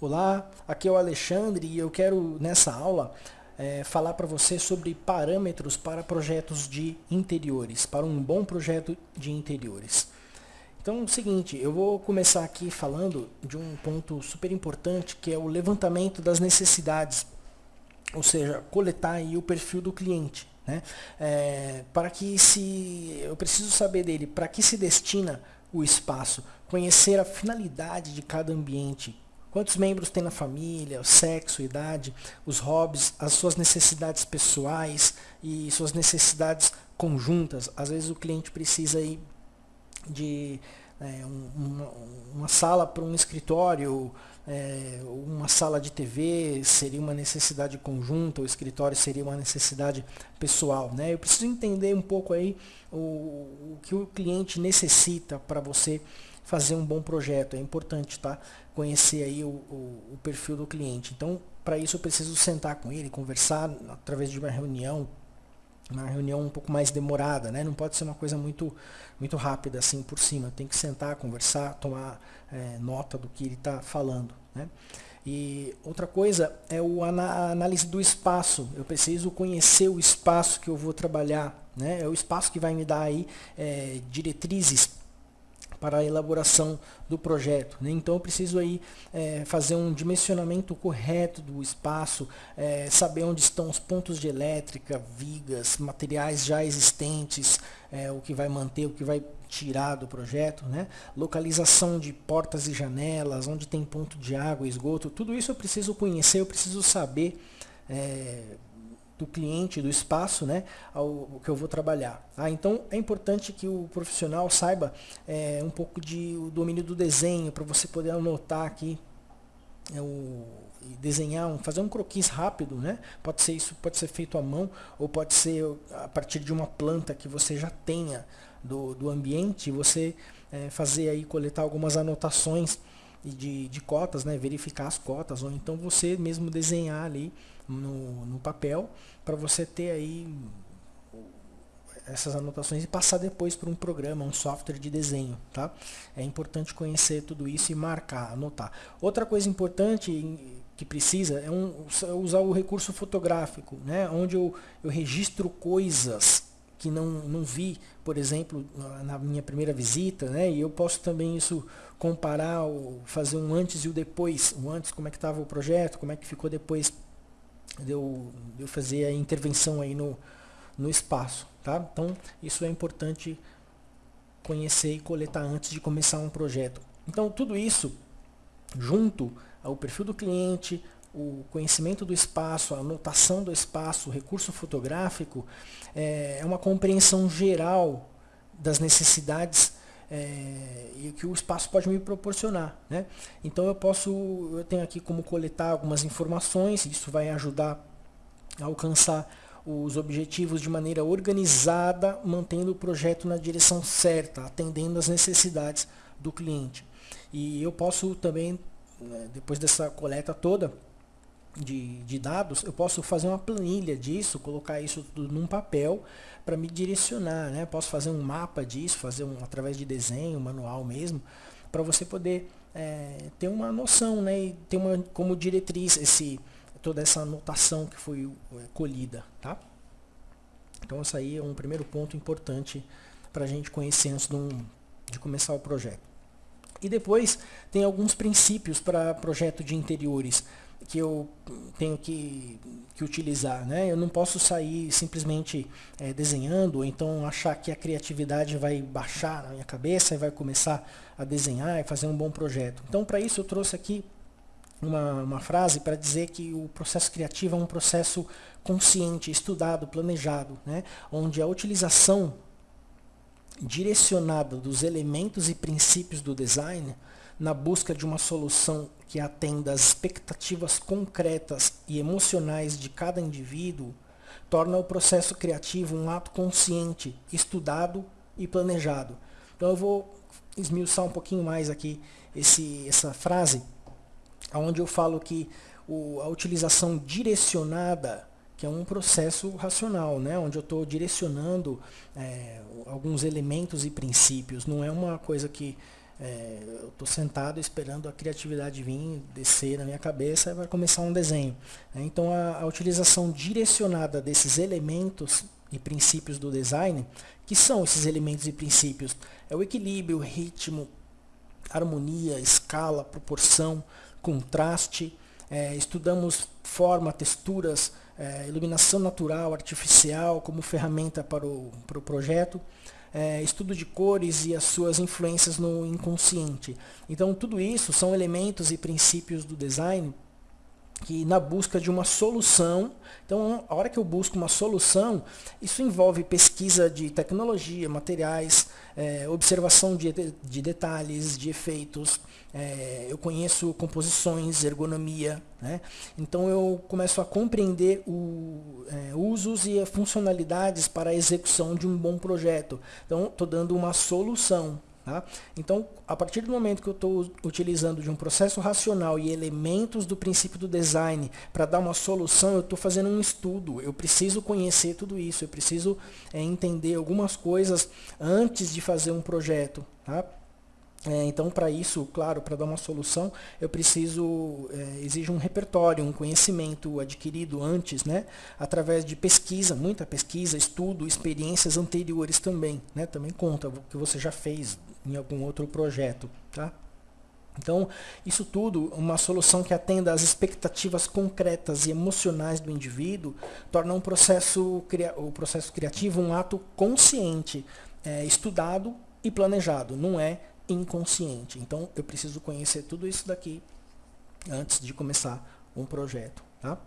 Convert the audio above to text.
Olá, aqui é o Alexandre e eu quero nessa aula é, falar para você sobre parâmetros para projetos de interiores, para um bom projeto de interiores. Então é o seguinte, eu vou começar aqui falando de um ponto super importante que é o levantamento das necessidades, ou seja, coletar aí o perfil do cliente. Né? É, para que se eu preciso saber dele, para que se destina o espaço, conhecer a finalidade de cada ambiente, Quantos membros tem na família, o sexo, idade, os hobbies, as suas necessidades pessoais e suas necessidades conjuntas. Às vezes o cliente precisa aí de é, uma, uma, sala para um escritório, é, uma sala de TV seria uma necessidade conjunta, o escritório seria uma necessidade pessoal. Né? Eu preciso entender um pouco aí o, o que o cliente necessita para você fazer um bom projeto. É importante tá? conhecer aí o, o, o perfil do cliente. Então, para isso eu preciso sentar com ele, conversar através de uma reunião, uma reunião um pouco mais demorada, né? Não pode ser uma coisa muito, muito rápida assim por cima. Tem que sentar, conversar, tomar é, nota do que ele está falando, né? E outra coisa é o, análise do espaço. Eu preciso conhecer o espaço que eu vou trabalhar, né? É o espaço que vai me dar aí é, diretrizes para a elaboração do projeto. Né? Então eu preciso aí é, fazer um dimensionamento correto do espaço, é, saber onde estão os pontos de elétrica, vigas, materiais já existentes, é, o que vai manter, o que vai tirar do projeto, né? localização de portas e janelas, onde tem ponto de água, esgoto, tudo isso eu preciso conhecer, eu preciso saber é, do cliente, do espaço, né, ao, que eu vou trabalhar. Ah, então é importante que o profissional saiba é, um pouco de o domínio do desenho para você poder anotar aqui é, o, desenhar, um, fazer um croquis rápido, né? Pode ser isso, pode ser feito à mão ou pode ser a partir de uma planta que você já tenha do, do ambiente, você é, fazer aí coletar algumas anotações de, de cotas, né? Verificar as cotas ou então você mesmo desenhar ali no, no papel para você ter aí essas anotações e passar depois para um programa, um software de desenho, tá? É importante conhecer tudo isso e marcar, anotar. Outra coisa importante que precisa é, um, é usar o recurso fotográfico, né? Onde eu, eu registro coisas que não, não vi, por exemplo, na minha primeira visita, né? E eu posso também isso comparar, fazer um antes e o depois, o antes como é que estava o projeto, como é que ficou depois de eu, de eu fazer a intervenção aí no, no espaço. Tá? Então, isso é importante conhecer e coletar antes de começar um projeto. Então, tudo isso, junto ao perfil do cliente, o conhecimento do espaço, a anotação do espaço, o recurso fotográfico, é, é uma compreensão geral das necessidades é, e que o espaço pode me proporcionar. Né? Então eu posso, eu tenho aqui como coletar algumas informações, isso vai ajudar a alcançar os objetivos de maneira organizada, mantendo o projeto na direção certa, atendendo às necessidades do cliente. E eu posso também, né, depois dessa coleta toda, de, de dados, eu posso fazer uma planilha disso, colocar isso tudo num papel para me direcionar, né? Posso fazer um mapa disso, fazer um através de desenho, manual mesmo, para você poder é, ter uma noção, né? E ter uma como diretriz esse toda essa anotação que foi é, colhida, tá? Então isso aí é um primeiro ponto importante para a gente conhecer antes de, um, de começar o projeto. E depois tem alguns princípios para projeto de interiores que eu tenho que, que utilizar. Né? Eu não posso sair simplesmente é, desenhando, ou então achar que a criatividade vai baixar na minha cabeça e vai começar a desenhar e fazer um bom projeto. Então, para isso, eu trouxe aqui uma, uma frase para dizer que o processo criativo é um processo consciente, estudado, planejado, né? onde a utilização direcionada dos elementos e princípios do design na busca de uma solução que atenda às expectativas concretas e emocionais de cada indivíduo, torna o processo criativo um ato consciente, estudado e planejado. Então eu vou esmiuçar um pouquinho mais aqui esse, essa frase, onde eu falo que o, a utilização direcionada, que é um processo racional, né? onde eu estou direcionando é, alguns elementos e princípios, não é uma coisa que é, eu estou sentado esperando a criatividade vir, descer na minha cabeça e vai começar um desenho. Né? Então a, a utilização direcionada desses elementos e princípios do design, que são esses elementos e princípios? É o equilíbrio, ritmo, harmonia, escala, proporção, contraste. É, estudamos forma, texturas, é, iluminação natural, artificial como ferramenta para o, para o projeto é, estudo de cores e as suas influências no inconsciente. Então tudo isso são elementos e princípios do design que na busca de uma solução, então a hora que eu busco uma solução, isso envolve pesquisa de tecnologia, materiais, é, observação de, de, detalhes, de efeitos, é, eu conheço composições, ergonomia, né? então eu começo a compreender o, é, usos e funcionalidades para a execução de um bom projeto. Então estou dando uma solução Tá? Então, a partir do momento que eu estou utilizando de um processo racional e elementos do princípio do design para dar uma solução, eu estou fazendo um estudo. Eu preciso conhecer tudo isso, eu preciso é, entender algumas coisas antes de fazer um projeto. Tá? É, então, para isso, claro, para dar uma solução, eu preciso, é, exige um repertório, um conhecimento adquirido antes, né, através de pesquisa, muita pesquisa, estudo, experiências anteriores também, né, também conta o que você já fez em algum outro projeto, tá? Então, isso tudo, uma solução que atenda às expectativas concretas e emocionais do indivíduo, torna um processo, o processo criativo um ato consciente, é, estudado e planejado, não é inconsciente. Então eu preciso conhecer tudo isso daqui antes de começar um projeto. Tá?